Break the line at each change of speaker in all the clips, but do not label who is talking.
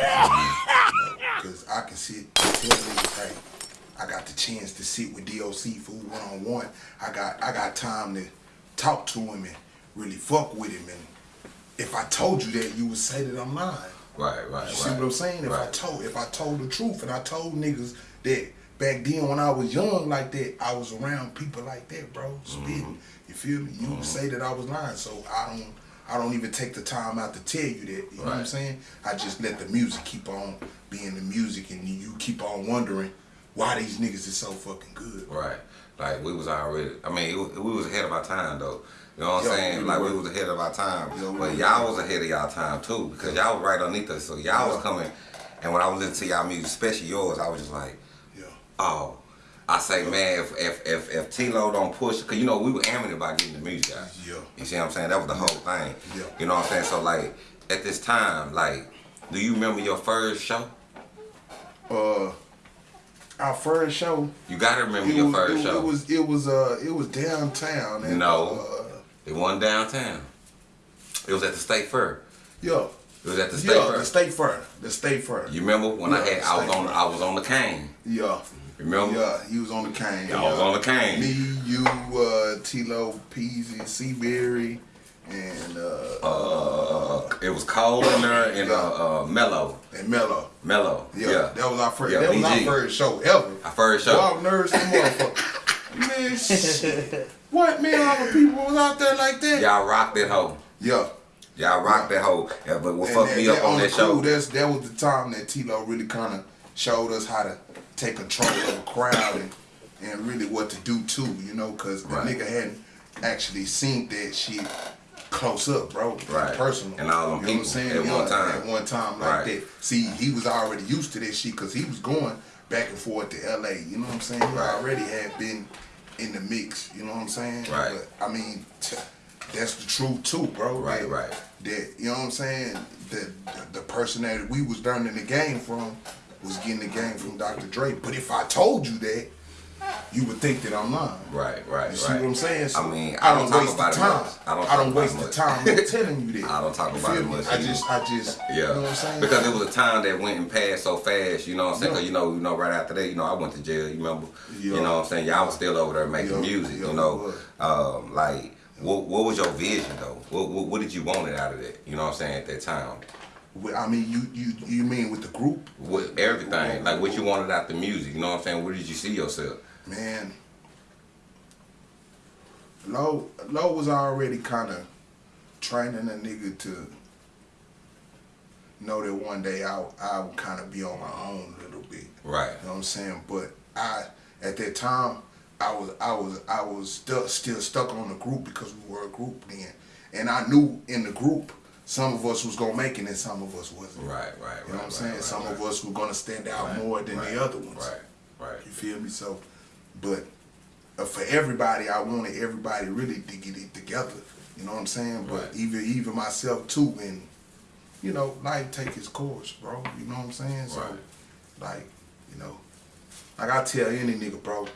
Because I can sit hey, I got the chance to sit with DOC for one on one. I got I got time to talk to him and really fuck with him. And if I told you that, you would say that I'm lying.
Right, right,
You see
right.
what I'm saying? If I told if I told the truth and I told niggas that back then when I was young like that, I was around people like that, bro, spitting.
Mm-hmm.
You feel me? You would say that I was lying. So I don't I don't even take the time out to tell you that. You know what I'm saying? I just let the music keep on being the music and you keep on wondering why these niggas is so fucking good.
Right. Like we was already. I mean, was, we was ahead of our time though. You know what I'm saying?
we
Like
were.
we was ahead of our time.
Yo,
but y'all was ahead of y'all time too because y'all was right underneath us. So y'all was coming. And when I was listening to y'all music, especially yours, I was just like,
Yeah.
oh. I say, man, if if if, if T-Lo don't push, cause you know we were amateur about getting the music out.
Yeah.
You see what I'm saying? That was the whole thing.
Yeah.
You know what I'm saying? So like, at this time, like, do you remember your first show?
Uh our first show
You gotta remember your
was,
first
it,
show.
it was it was uh it was downtown and
No.
uh,
It wasn't downtown. It was at the State Fair.
yeah.
It was at the State
Yeah,
Fair.
the state fair. The state fair.
you remember when I had I was on
Fair.
I was on the cane.
Yeah.
Remember?
Yeah, he was on the cane.
I was
yeah.
on the cane.
Me, you, uh, Tilo, Peasy, Seaberry, and uh,
Uh, it was cold in there and uh, uh mellow.
and Mello.
Mellow.
Yeah,
Yeah.
that was our first.
Yeah,
that was our first show ever.
Our first show.
Wild nerds, and motherfucker. man, shit. What man? All the people was out there like that.
Y'all rocked that hoe.
Yeah.
Y'all rocked that hoe. Yeah, but what
And
fucked me up
that-
on that show.
crew, That's that was the time that Tilo really kind of showed us how to take control of a crowd and, and really what to do too. You know, because
Right.
the nigga hadn't actually seen that shit close up, bro.
Right.
Personal.
And all them
you know what I'm
people
saying?
at one time.
At one time like
Right.
that. See, he was already used to that shit because he was going back and forth to L.A. You know what I'm saying? He
Right.
already had been in the mix. You know what I'm saying?
Right.
But I mean. T- that's the truth too, bro.
Right,
That-
right.
That you know what I'm saying. That the, the person that we was learning the game from was getting the game from Dr. Dre. But if I told you that, you would think that I'm lying.
Right, right,
You see
right.
what I'm saying? So
I mean, I don't talk
waste the time.
much. I don't
I don't waste
it
the
much.
time in telling you that.
I don't talk
You
about it much
I just, I just,
Yeah,
you know what I'm saying?
because it was a time that went and passed so fast. You know what I'm saying?
Yeah.
Because you know, you know, right after that, you know, I went to jail. You remember?
Yeah.
You know what I'm saying? Y'all was still over there making
Yeah,
music. you know, um, like what, what was your vision though? What, what, what did you want out of that? You know what I'm saying? At that time,
I mean, you, you, you mean with the group?
with everything, like what you wanted out the music. You know what I'm saying? Where did you see yourself?
Man, Low Low was already kind of training a nigga to know that one day I I would kind of be on my own a little bit.
Right.
You know what I'm saying? But I at that time I was I was I was still still stuck on the group because we were a group then, and I knew in the group some of us was gonna make it and some of us wasn't.
Right. Right. Right.
You know what I'm saying?
Right,
some
right,
of us were gonna stand out
right,
more than the other ones.
Right. Right.
You feel me? So, but uh, for everybody, I wanted everybody really to get it together. You know what I'm saying? But even even myself too, and you know, life take its course, bro. You know what I'm saying? So,
Right.
like, you know, like I tell any nigga, bro.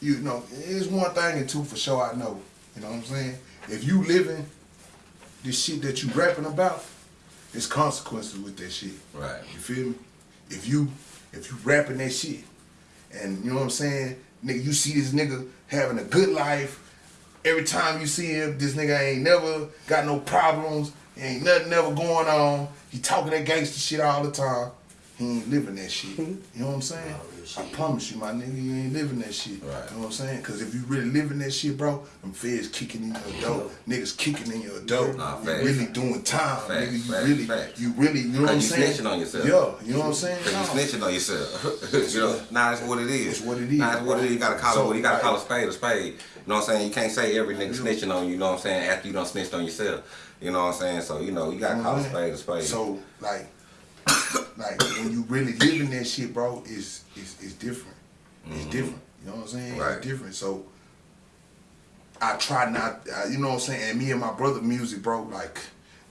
You know, it's one thing and two for sure. I know. You know what I'm saying? If you living this shit that you rapping about, it's consequences with that shit.
Right.
You feel me? If you if you rapping that shit, and you know what I'm saying, nigga, you see this nigga having a good life. Every time you see him, this nigga ain't never got no problems. Ain't nothing ever going on. He talking that gangster shit all the time. Hmm? He ain't living that shit. You know what I'm saying? I promise you, my nigga, you ain't living that shit.
Right.
You know what I'm saying? Because if you really living that shit, bro, them feds kicking in your door, niggas kicking in your door.
Nah,
you
facts.
really doing time,
Facts,
nigga. You
facts,
really,
facts.
you really, you know what I'm
Cause you
saying?
snitching on yourself.
Yeah, you know what I'm saying?
Cause
No.
you snitching on yourself. you know, nah, it's what it is.
It's what it is,
Nah, it's what it is. You gotta call
So,
it. You gotta call a spade a spade. You know what I'm saying? You can't say every nigga snitching on you. You know what I'm saying? After you done snitched on yourself. You know what I'm saying? So you know you gotta
You know
call a
what
spade a spade.
So like, like when you really living that shit, bro, it's it's, it's different. It's different. You know what I'm saying?
Right.
It's different. So I try not, uh, you know what I'm saying. And me and my brother music, bro, like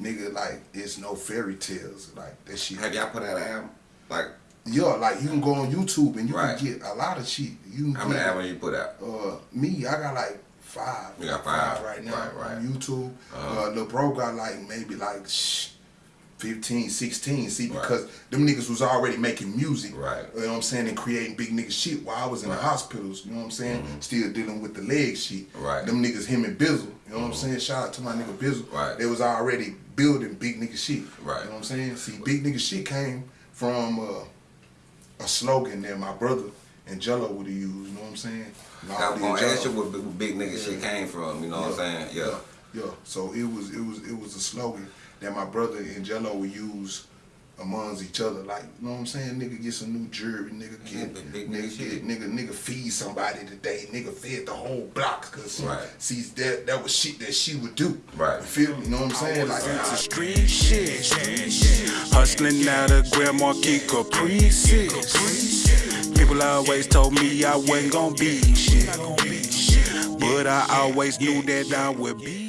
nigga, like it's no fairy tales. Like that shit.
have y'all put out an album? Like
Yeah, like you can go on YouTube and you
Right.
can get a lot of shit. You can
how many albums you put out?
Uh, me, I got like five.
You got five.
right now
Right, right.
on YouTube.
Uh-huh.
Uh, Lil Bro got like maybe like shh, 15, 16. See, because them niggas was already making music.
Right.
You know what I'm saying? And creating big nigga shit while I was in the hospitals. You know what I'm saying? Still dealing with the leg shit.
Right.
Them niggas, him and Bizzle. You know what I'm saying? Shout out to my nigga Bizzle.
Right.
They was already building big nigga shit.
Right.
You know what I'm saying? See, big nigga shit came from uh, a slogan that my brother and Jello would have used. You know what I'm saying?
I was gonna ask you where big, nigga shit came from. You know what I'm saying? Yeah.
Yeah. So it was it was it was a slogan that my brother and Jello would use amongst each other. Like, you know what I'm saying? Nigga get some new jewelry, nigga get
Yeah, big- big
nigga
nigga
get
shit.
nigga nigga feed somebody today. Nigga fed the whole block cause
Right.
see that that was shit that she would do.
Right.
You feel me? You know what I'm saying? Like
It's a street shit. Hustling out of Grand Marquis Caprices. People always told me I wasn't gonna be shit. But I always knew that I would be